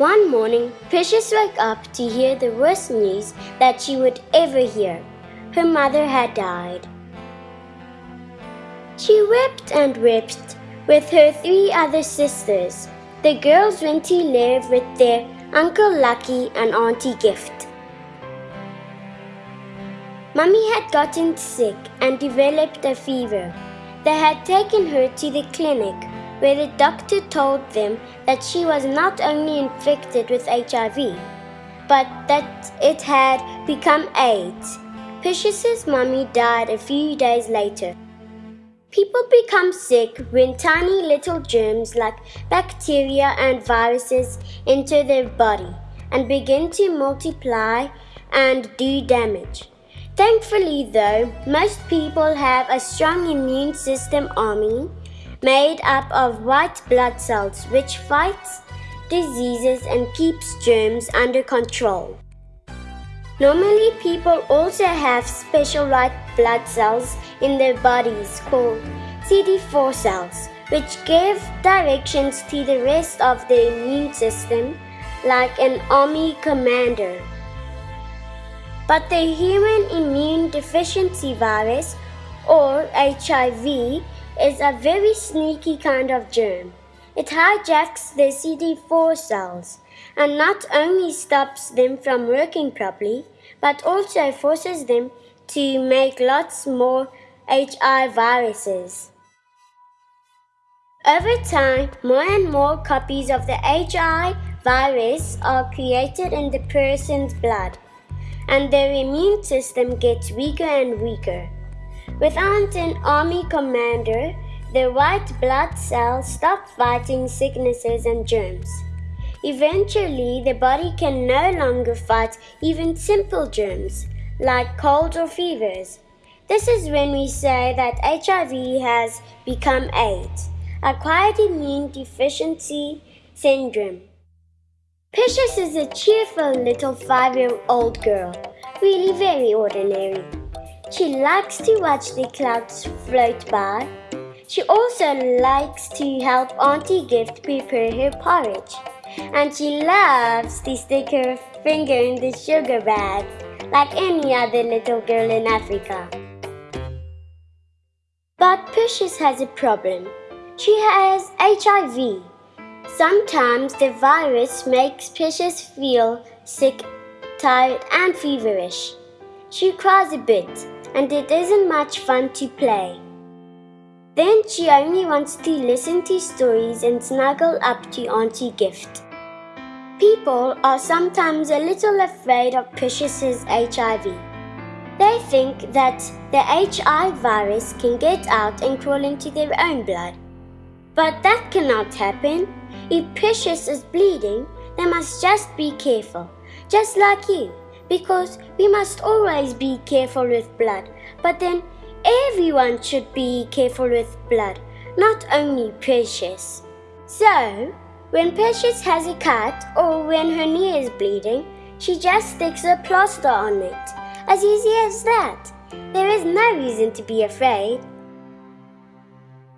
One morning, Precious woke up to hear the worst news that she would ever hear. Her mother had died. She wept and wept with her three other sisters. The girls went to live with their Uncle Lucky and Auntie Gift. Mummy had gotten sick and developed a fever. They had taken her to the clinic where the doctor told them that she was not only infected with HIV, but that it had become AIDS. Precious's mummy died a few days later. People become sick when tiny little germs like bacteria and viruses enter their body and begin to multiply and do damage. Thankfully, though, most people have a strong immune system army made up of white blood cells which fights diseases and keeps germs under control. Normally, people also have special white blood cells in their bodies called CD4 cells, which give directions to the rest of the immune system like an army commander. But the human immune deficiency virus, or HIV, is a very sneaky kind of germ. It hijacks the CD4 cells and not only stops them from working properly, but also forces them to make lots more HIV viruses. Over time, more and more copies of the HIV virus are created in the person's blood, and their immune system gets weaker and weaker. Without an army commander, the white blood cells stop fighting sicknesses and germs. Eventually, the body can no longer fight even simple germs like colds or fevers. This is when we say that HIV has become AIDS, acquired immune deficiency syndrome. Precious is a cheerful little five year old girl, really very ordinary. She likes to watch the clouds float by. She also likes to help Auntie Gift prepare her porridge. And she loves to stick her finger in the sugar bag like any other little girl in Africa. But Precious has a problem. She has HIV. Sometimes the virus makes Precious feel sick, tired, and feverish. She cries a bit and it isn't much fun to play. Then she only wants to listen to stories and snuggle up to Auntie Gift. People are sometimes a little afraid of Precious's HIV. They think that the HIV virus can get out and crawl into their own blood. But that cannot happen. If Precious is bleeding, they must just be careful, just like you because we must always be careful with blood. But then everyone should be careful with blood, not only Precious. So, when Precious has a cut or when her knee is bleeding, she just sticks a plaster on it. As easy as that. There is no reason to be afraid.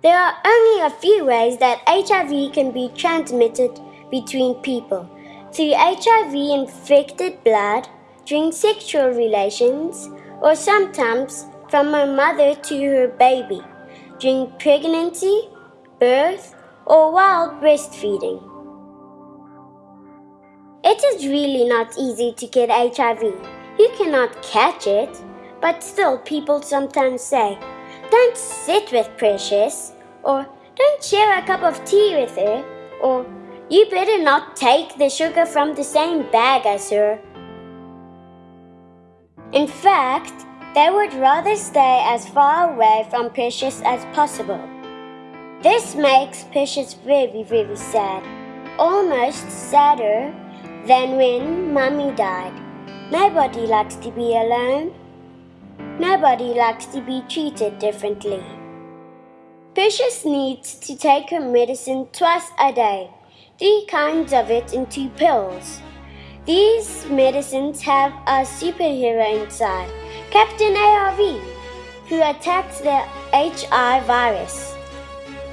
There are only a few ways that HIV can be transmitted between people. Through HIV infected blood, during sexual relations, or sometimes from her mother to her baby, during pregnancy, birth, or while breastfeeding. It is really not easy to get HIV. You cannot catch it, but still people sometimes say, don't sit with Precious, or don't share a cup of tea with her, or you better not take the sugar from the same bag as her. In fact, they would rather stay as far away from Precious as possible. This makes Precious very, very sad, almost sadder than when Mummy died. Nobody likes to be alone. Nobody likes to be treated differently. Precious needs to take her medicine twice a day, three kinds of it in two pills. These medicines have a superhero inside, Captain ARV, who attacks the HI virus.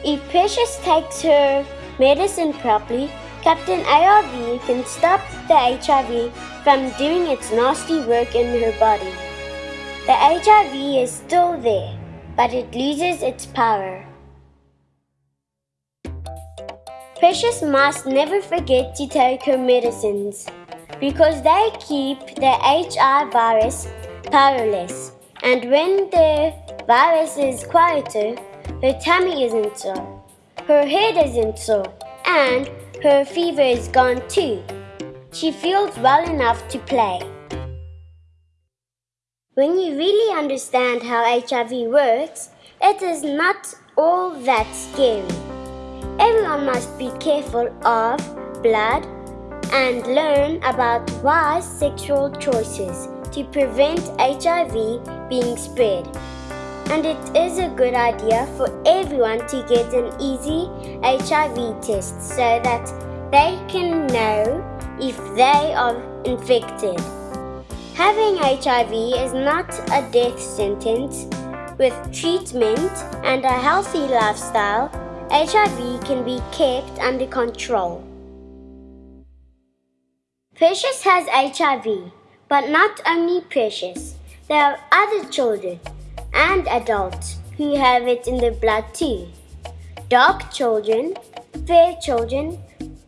If Precious takes her medicine properly, Captain ARV can stop the HIV from doing its nasty work in her body. The HIV is still there, but it loses its power. Precious must never forget to take her medicines because they keep the HI virus powerless. And when the virus is quieter, her tummy isn't sore, her head isn't sore, and her fever is gone too. She feels well enough to play. When you really understand how HIV works, it is not all that scary. Everyone must be careful of blood and learn about wise sexual choices to prevent HIV being spread. And it is a good idea for everyone to get an easy HIV test so that they can know if they are infected. Having HIV is not a death sentence. With treatment and a healthy lifestyle, HIV can be kept under control. Precious has HIV, but not only Precious. There are other children and adults who have it in their blood too. Dark children, fair children,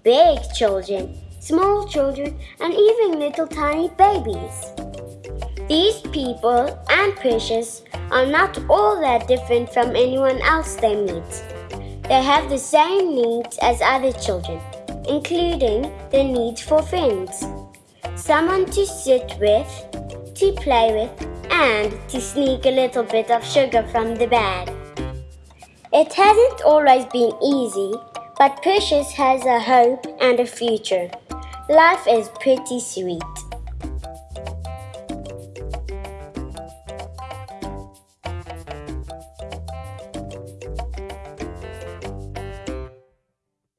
big children, small children, and even little tiny babies. These people and Precious are not all that different from anyone else they meet. They have the same needs as other children including the need for friends, someone to sit with, to play with, and to sneak a little bit of sugar from the bag. It hasn't always been easy, but Precious has a hope and a future. Life is pretty sweet.